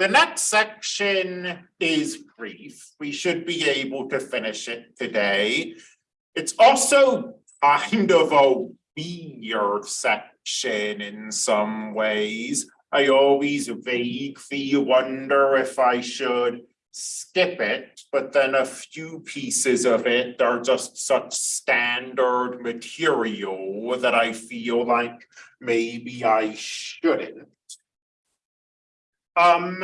the next section is brief. We should be able to finish it today. It's also kind of a weird section in some ways. I always vaguely wonder if I should skip it, but then a few pieces of it are just such standard material that I feel like maybe I shouldn't. Um.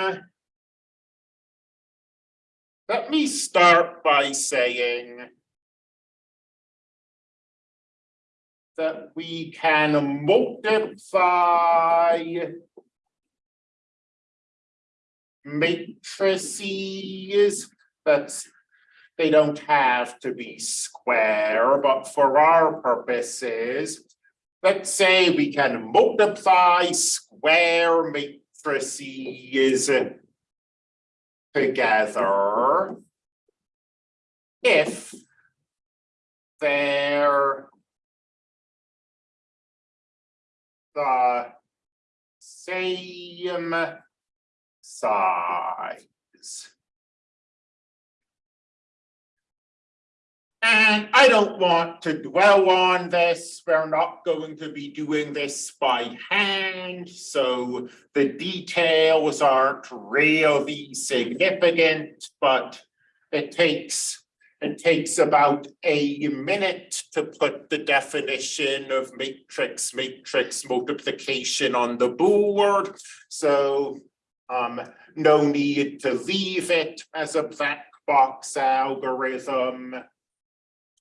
Let me start by saying. That we can multiply. Matrices, that's. They don't have to be square, but for our purposes. Let's say we can multiply square matrices. Together. If. They're. The. Same. Size. And I don't want to dwell on this, we're not going to be doing this by hand, so the details aren't really significant, but it takes, it takes about a minute to put the definition of matrix, matrix multiplication on the board, so um, no need to leave it as a black box algorithm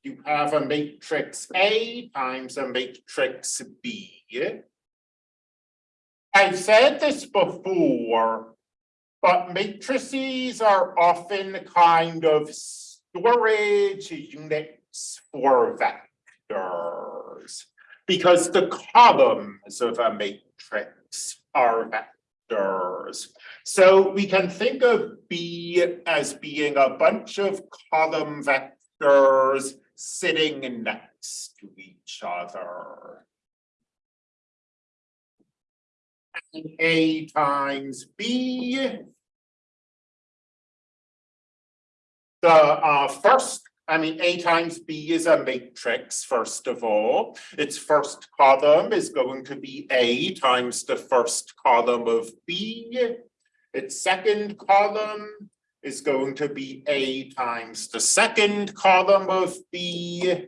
you have a matrix A times a matrix B. I've said this before, but matrices are often kind of storage units for vectors. Because the columns of a matrix are vectors. So we can think of B as being a bunch of column vectors sitting next to each other. And A times B. The uh, first, I mean, A times B is a matrix, first of all. Its first column is going to be A times the first column of B. Its second column is going to be A times the second column of B.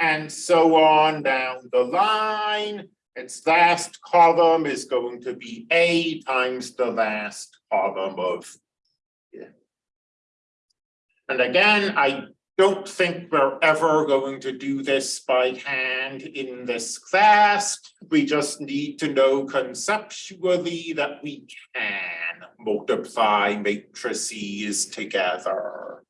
And so on down the line. Its last column is going to be A times the last column of. B. And again, I don't think we're ever going to do this by hand in this class. We just need to know conceptually that we can multiply matrices together.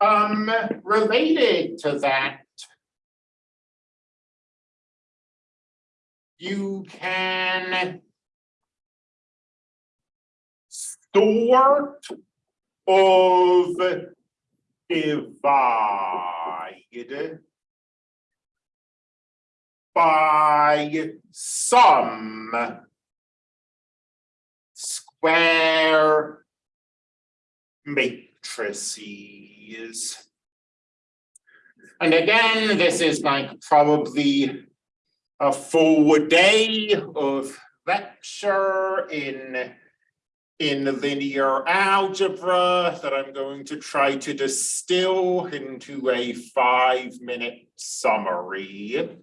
Um, related to that, you can sort of divide by some square matrices. And again, this is like probably a full day of lecture in in linear algebra that I'm going to try to distill into a five minute summary.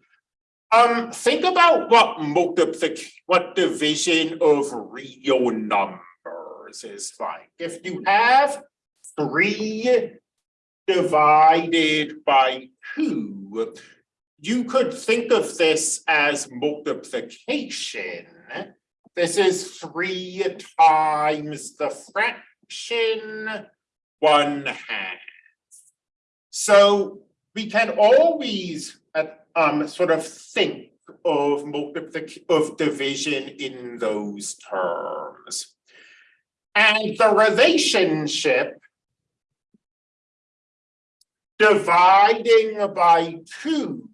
Um, think about what multiplication, what division of real numbers is like. If you have three divided by two, you could think of this as multiplication. This is three times the fraction one half. So we can always uh, um, sort of think of multiplication of division in those terms. And the relationship dividing by two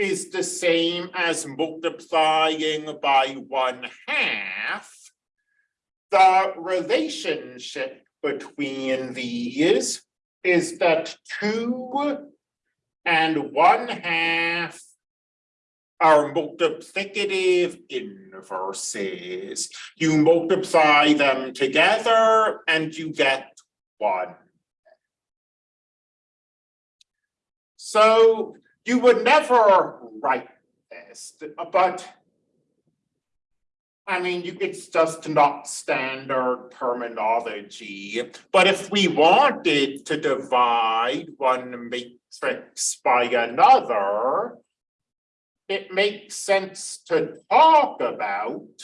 is the same as multiplying by one half. The relationship between these is that two and one half are multiplicative inverses. You multiply them together and you get one. So you would never write this, but I mean, it's just not standard terminology. But if we wanted to divide one matrix by another, it makes sense to talk about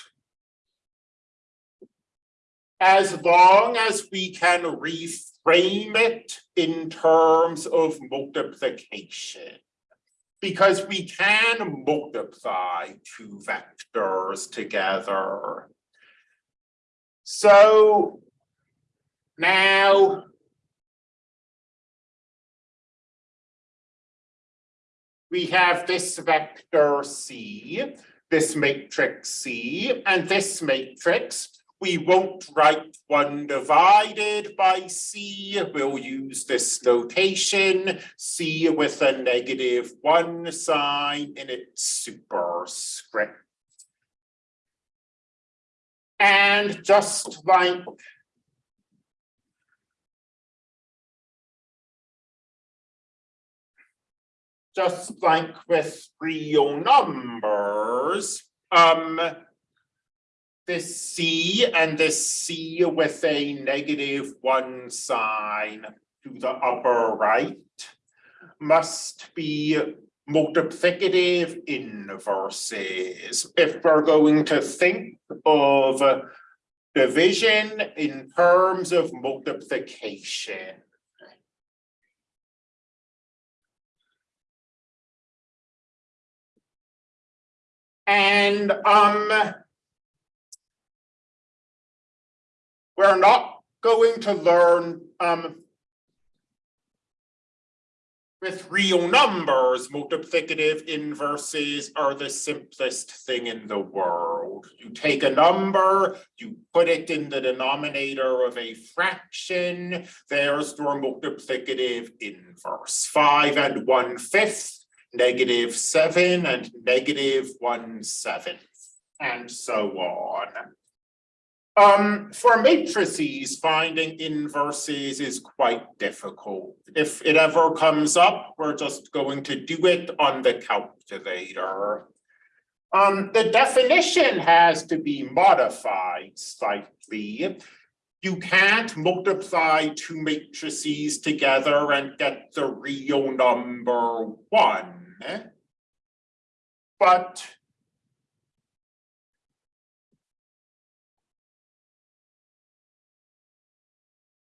as long as we can reframe it in terms of multiplication because we can multiply two vectors together. So now we have this vector C, this matrix C, and this matrix we won't write one divided by C. We'll use this notation, C with a negative one sign in its superscript. And just like just like with real numbers, um, this C and this C with a negative one sign to the upper right must be multiplicative inverses. If we're going to think of division in terms of multiplication. And um, We're not going to learn um, with real numbers, multiplicative inverses are the simplest thing in the world. You take a number, you put it in the denominator of a fraction, there's your multiplicative inverse. Five and one fifth, negative seven and negative one seventh, and so on. Um, for matrices, finding inverses is quite difficult. If it ever comes up, we're just going to do it on the calculator. Um, the definition has to be modified slightly. You can't multiply two matrices together and get the real number one. But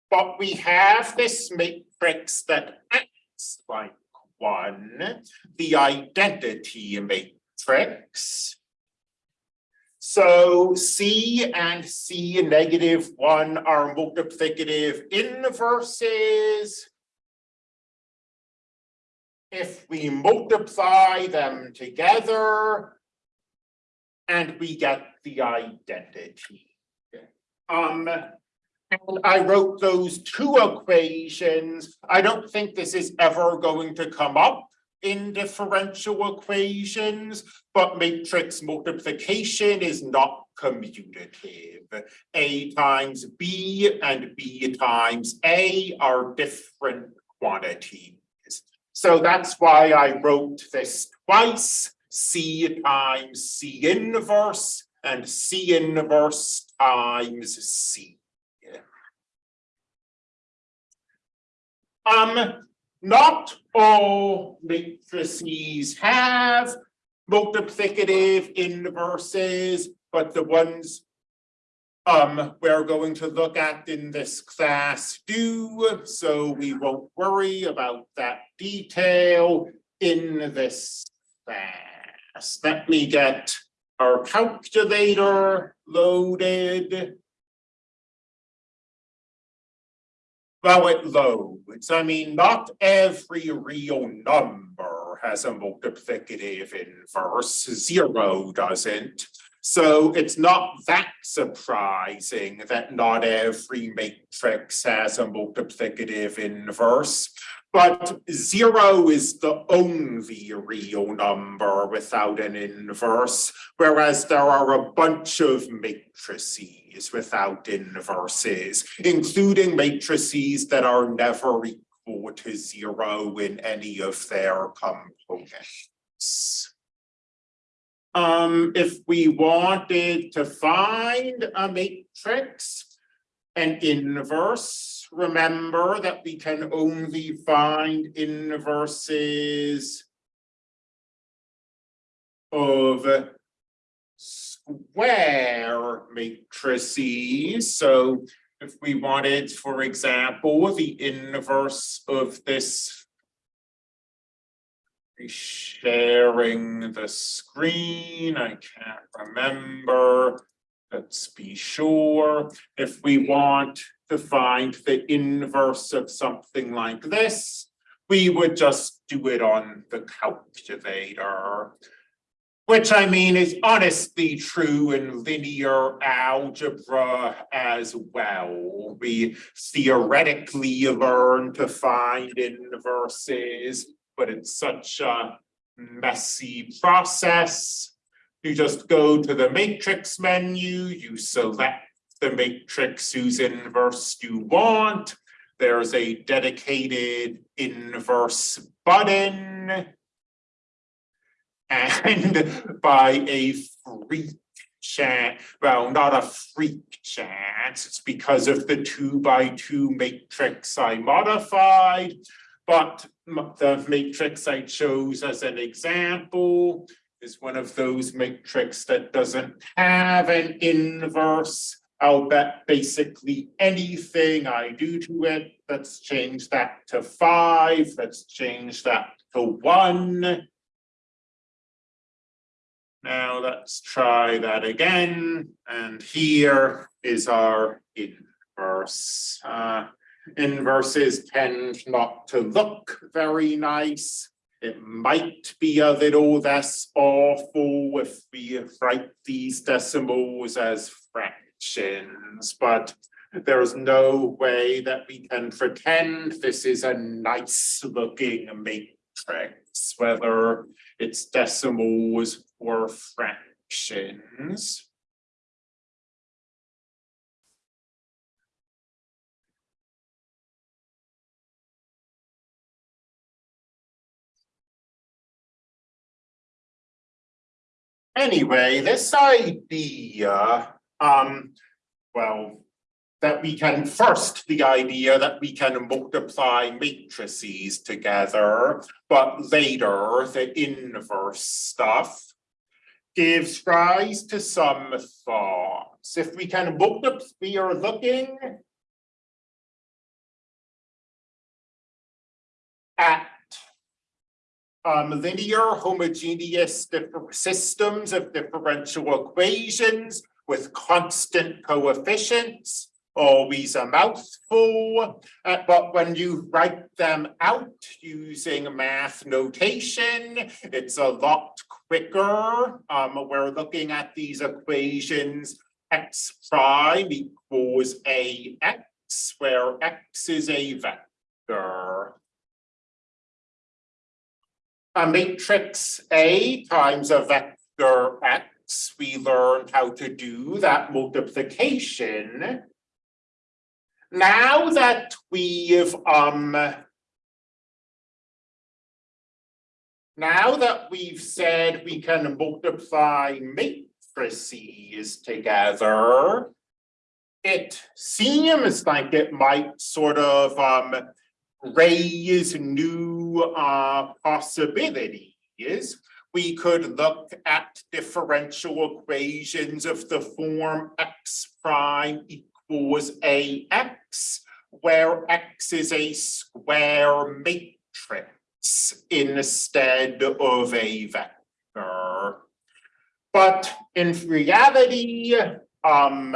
But we have this matrix that acts like one, the identity matrix. So C and C negative one are multiplicative inverses. If we multiply them together and we get the identity. Um, and I wrote those two equations. I don't think this is ever going to come up in differential equations, but matrix multiplication is not commutative. A times B and B times A are different quantities. So that's why I wrote this twice, C times C inverse and C inverse times C. Um, not all matrices have multiplicative inverses, but the ones um, we're going to look at in this class do, so we won't worry about that detail in this class. Let me get our calculator loaded. Well, it loads. I mean, not every real number has a multiplicative inverse. Zero doesn't. So it's not that surprising that not every matrix has a multiplicative inverse. But zero is the only real number without an inverse, whereas there are a bunch of matrices without inverses, including matrices that are never equal to zero in any of their components. Um, if we wanted to find a matrix, an inverse, remember that we can only find inverses of square matrices. So if we wanted, for example, the inverse of this sharing the screen, I can't remember. Let's be sure. If we want to find the inverse of something like this, we would just do it on the calculator. Which I mean is honestly true in linear algebra as well. We theoretically learn to find inverses, but it's such a messy process. You just go to the matrix menu, you select the matrix whose inverse you want. There's a dedicated inverse button. And by a freak chance, well, not a freak chance, it's because of the two by two matrix I modified. But the matrix I chose as an example is one of those matrix that doesn't have an inverse. I'll bet basically anything I do to it, let's change that to five, let's change that to one. Now let's try that again. And here is our inverse. Uh, inverses tend not to look very nice. It might be a little less awful if we write these decimals as fractions, but there's no way that we can pretend this is a nice looking matrix, whether it's decimals or fractions. Anyway, this idea, um, well, that we can first the idea that we can multiply matrices together, but later the inverse stuff gives rise to some thoughts. If we can multiply, we are looking at um, linear homogeneous systems of differential equations with constant coefficients, always a mouthful, uh, but when you write them out using math notation, it's a lot quicker. Um, we're looking at these equations x prime equals ax, where x is a vector a matrix A times a vector X, we learned how to do that multiplication. Now that we've um now that we've said we can multiply matrices together, it seems like it might sort of um raise new uh, possibilities. We could look at differential equations of the form x prime equals ax, where x is a square matrix instead of a vector. But in reality, um,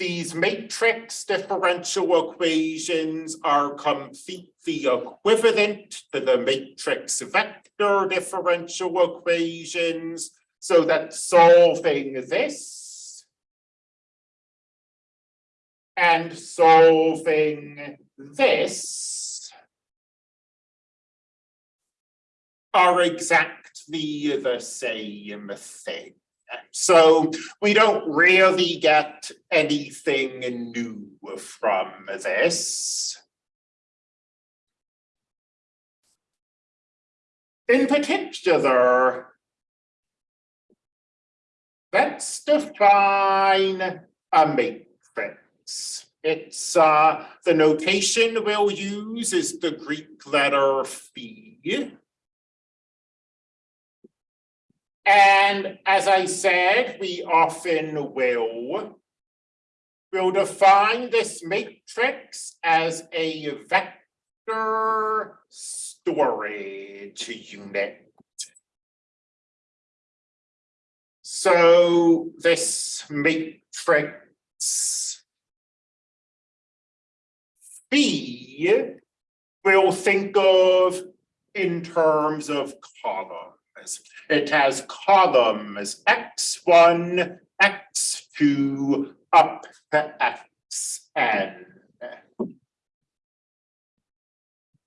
these matrix differential equations are completely equivalent to the matrix vector differential equations. So that solving this and solving this are exactly the same thing. So we don't really get anything new from this. In particular, let's define a matrix. It's uh, the notation we'll use is the Greek letter phi. And as I said, we often will. We'll define this matrix as a vector storage unit. So this matrix B we'll think of in terms of columns. It has columns x one, x two, up to xn.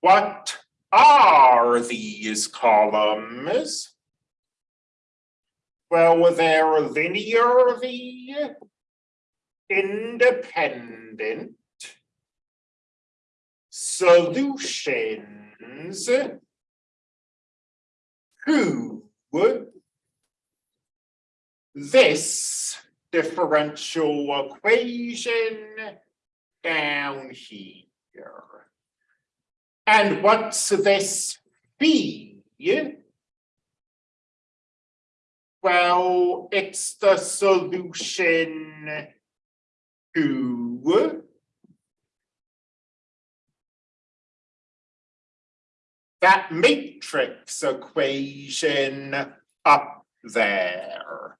What are these columns? Well, they're linearly independent solutions to this differential equation down here. And what's this B? Well, it's the solution to that matrix equation up there.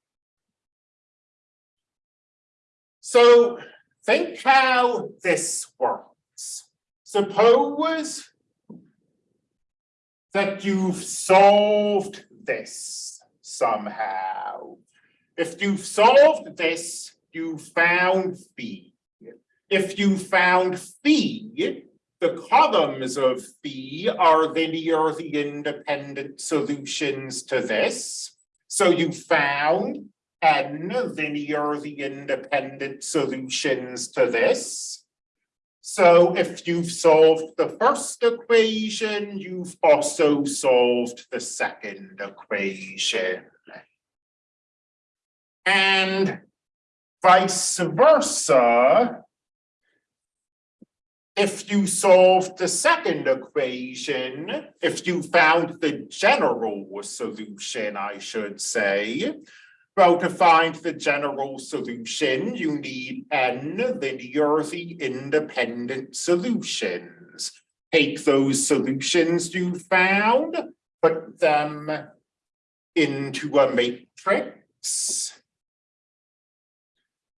So think how this works. Suppose that you've solved this somehow. If you've solved this, you found phi. If you found phi, the columns of phi are linearly independent solutions to this. So you found n linearly independent solutions to this. So if you've solved the first equation, you've also solved the second equation. And vice versa, if you solved the second equation, if you found the general solution, I should say, well, to find the general solution, you need n linearly independent solutions. Take those solutions you found, put them into a matrix.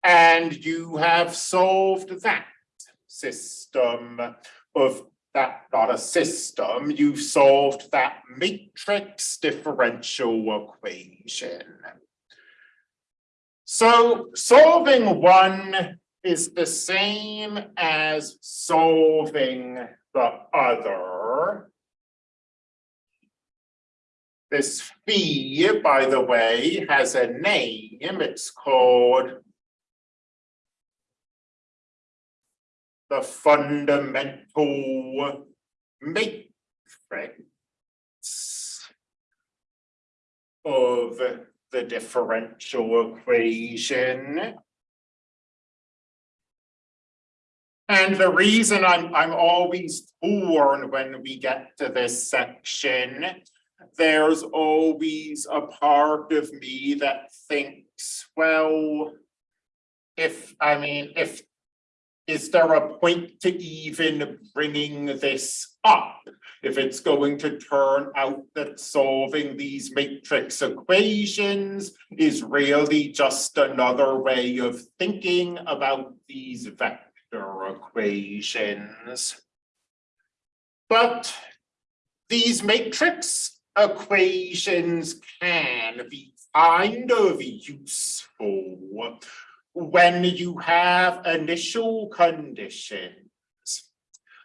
And you have solved that system of that, not a system, you've solved that matrix differential equation. So solving one is the same as solving the other. This phi, by the way, has a name. It's called the fundamental matrix of the differential equation. And the reason I'm, I'm always torn when we get to this section, there's always a part of me that thinks, well, if, I mean, if is there a point to even bringing this up? If it's going to turn out that solving these matrix equations is really just another way of thinking about these vector equations. But these matrix equations can be kind of useful when you have initial conditions.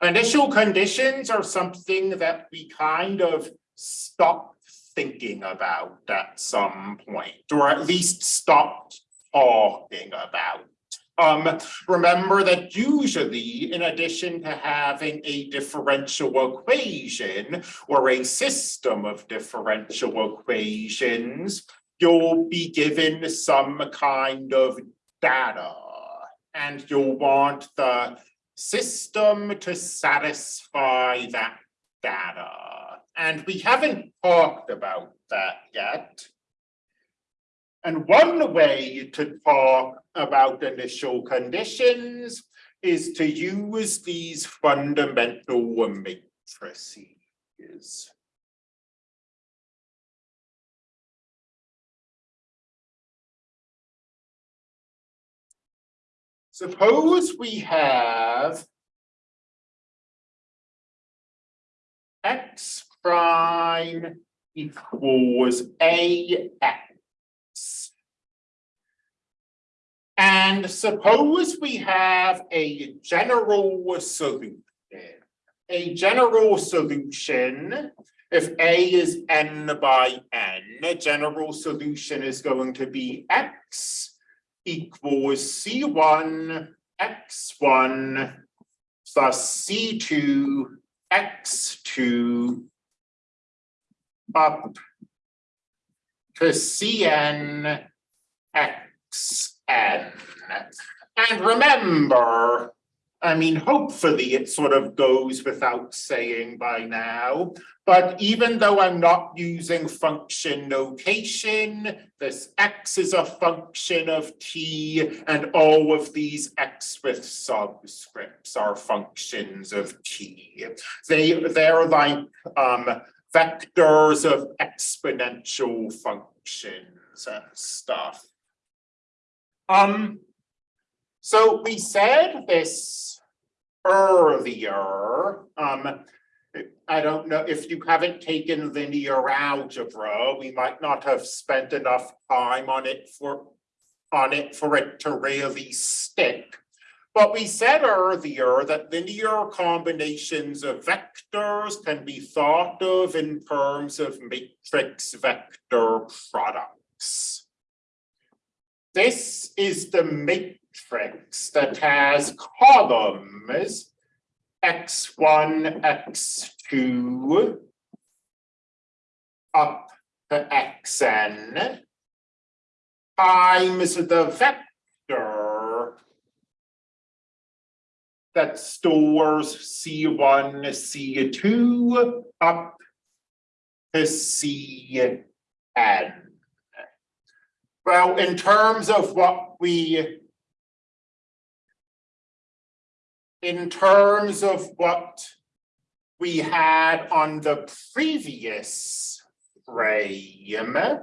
Initial conditions are something that we kind of stop thinking about at some point, or at least stop talking about. Um, remember that usually, in addition to having a differential equation or a system of differential equations, you'll be given some kind of data and you'll want the system to satisfy that data. And we haven't talked about that yet. And one way to talk about initial conditions is to use these fundamental matrices. Suppose we have x prime equals ax. And suppose we have a general solution. A general solution, if A is n by n, a general solution is going to be x equals C one X one plus C two X two up to Cn Xn. And remember, I mean, hopefully it sort of goes without saying by now, but even though I'm not using function notation, this x is a function of t, and all of these x with subscripts are functions of t. They, they're like um, vectors of exponential functions and stuff. Um, so we said this earlier. Um, I don't know if you haven't taken linear algebra, we might not have spent enough time on it for on it for it to really stick. But we said earlier that linear combinations of vectors can be thought of in terms of matrix vector products. This is the matrix matrix that has columns x1, x2 up to xn times the vector that stores C1, C2 up to Cn. Well, in terms of what we in terms of what we had on the previous frame,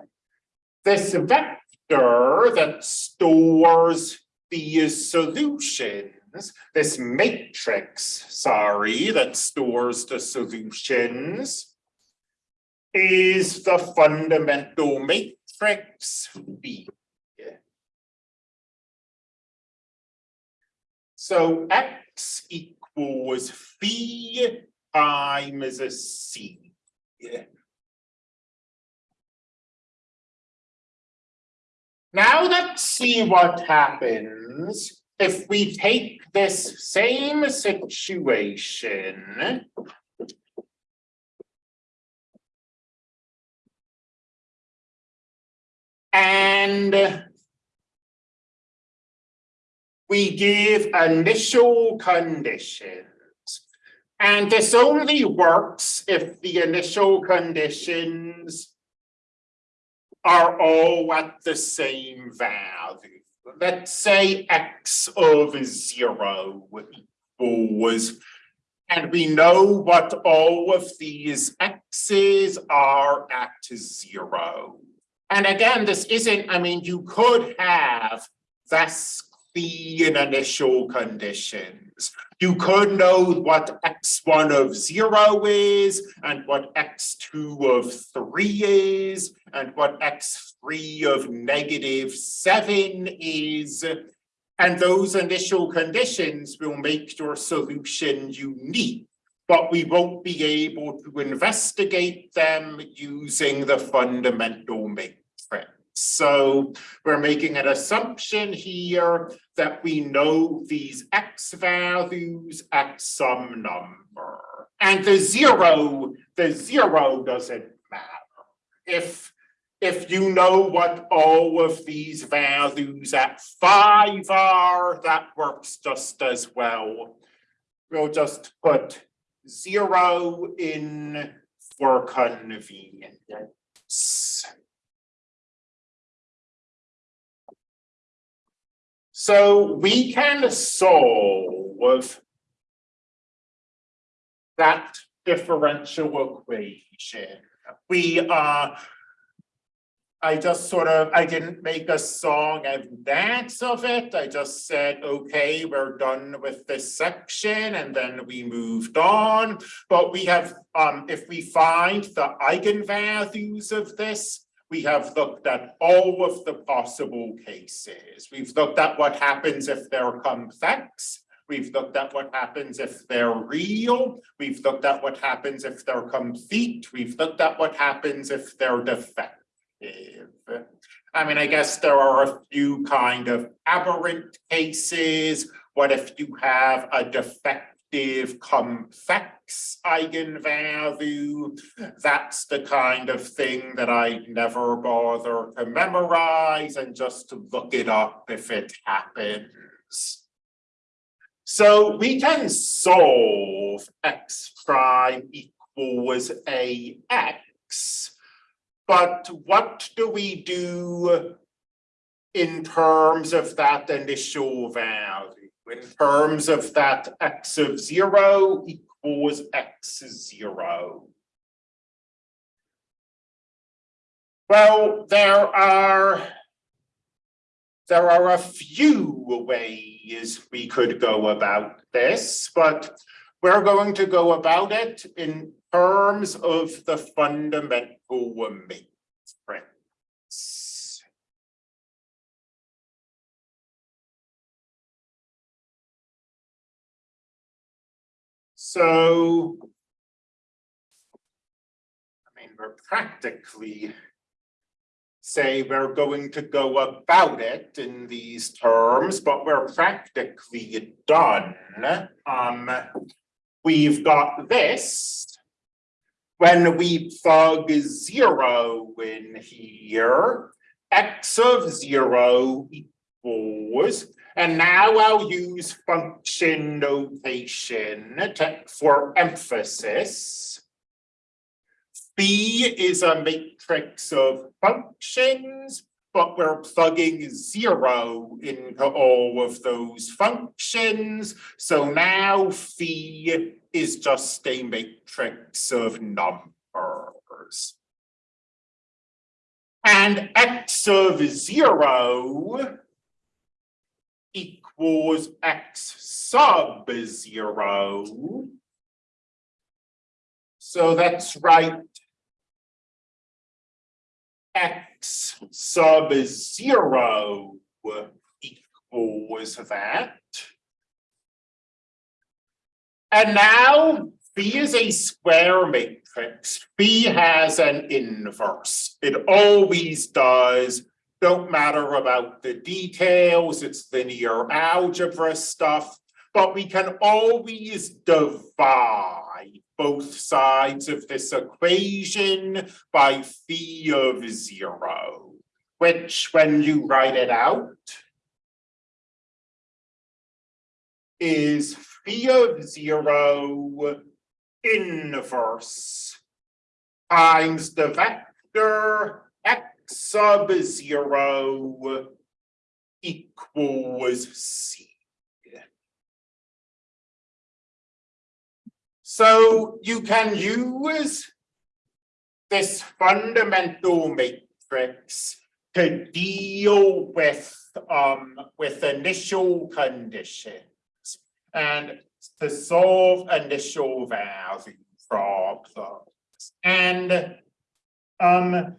this vector that stores these solutions, this matrix, sorry, that stores the solutions, is the fundamental matrix B. So x equals phi times a c. Now let's see what happens if we take this same situation and we give initial conditions. And this only works if the initial conditions are all at the same value. let's say x of zero equals. And we know what all of these x's are at zero. And again, this isn't, I mean, you could have this clean initial conditions. You could know what x1 of zero is and what x2 of three is and what x3 of negative seven is. And those initial conditions will make your solution unique, but we won't be able to investigate them using the fundamental matrix. So we're making an assumption here that we know these x values at some number. And the zero, the zero doesn't matter. If if you know what all of these values at five are, that works just as well. We'll just put zero in for convenience. So we can solve that differential equation. We uh I just sort of, I didn't make a song and dance of it. I just said, okay, we're done with this section and then we moved on. But we have, um, if we find the eigenvalues of this, we have looked at all of the possible cases. We've looked at what happens if they're complex. We've looked at what happens if they're real. We've looked at what happens if they're complete. We've looked at what happens if they're defective. I mean, I guess there are a few kind of aberrant cases. What if you have a defective complex eigenvalue? That's the kind of thing that I never bother to memorize and just to look it up if it happens. So we can solve x prime equals a x but what do we do in terms of that initial value? In terms of that x of zero equals x zero. Well, there are there are a few ways we could go about this, but we're going to go about it in terms of the fundamental. So, I mean, we're practically say we're going to go about it in these terms, but we're practically done. Um, we've got this when we plug zero in here, x of zero equals, and now I'll use function notation to, for emphasis. B is a matrix of functions, but we're plugging zero into all of those functions. So now phi is just a matrix of numbers. And x of zero equals x sub zero. So that's right. X sub zero equals that. And now B is a square matrix. B has an inverse. It always does. Don't matter about the details. It's linear algebra stuff. But we can always divide both sides of this equation by phi of zero, which when you write it out is phi of zero inverse times the vector x sub zero equals C. So you can use this fundamental matrix to deal with um with initial conditions and to solve initial value problems. And um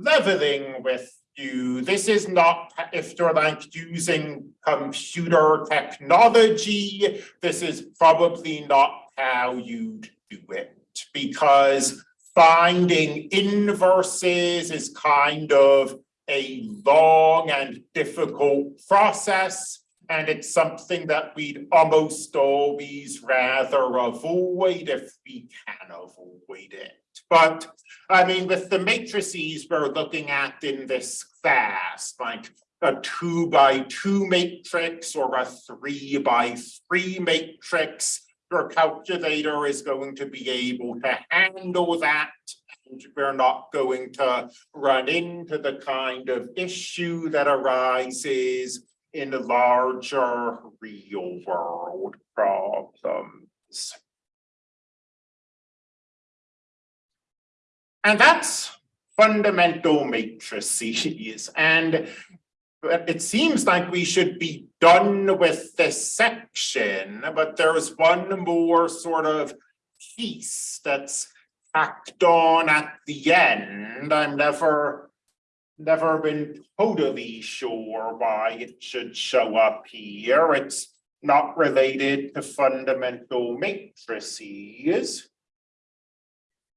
leveling with you, this is not if you're like using computer technology, this is probably not how you'd do it because finding inverses is kind of a long and difficult process. And it's something that we'd almost always rather avoid if we can avoid it. But I mean, with the matrices we're looking at in this class, like a two by two matrix or a three by three matrix, your calculator is going to be able to handle that. And we're not going to run into the kind of issue that arises in larger real world problems. And that's fundamental matrices and it seems like we should be done with this section, but there's one more sort of piece that's tacked on at the end. I'm never, never been totally sure why it should show up here. It's not related to fundamental matrices.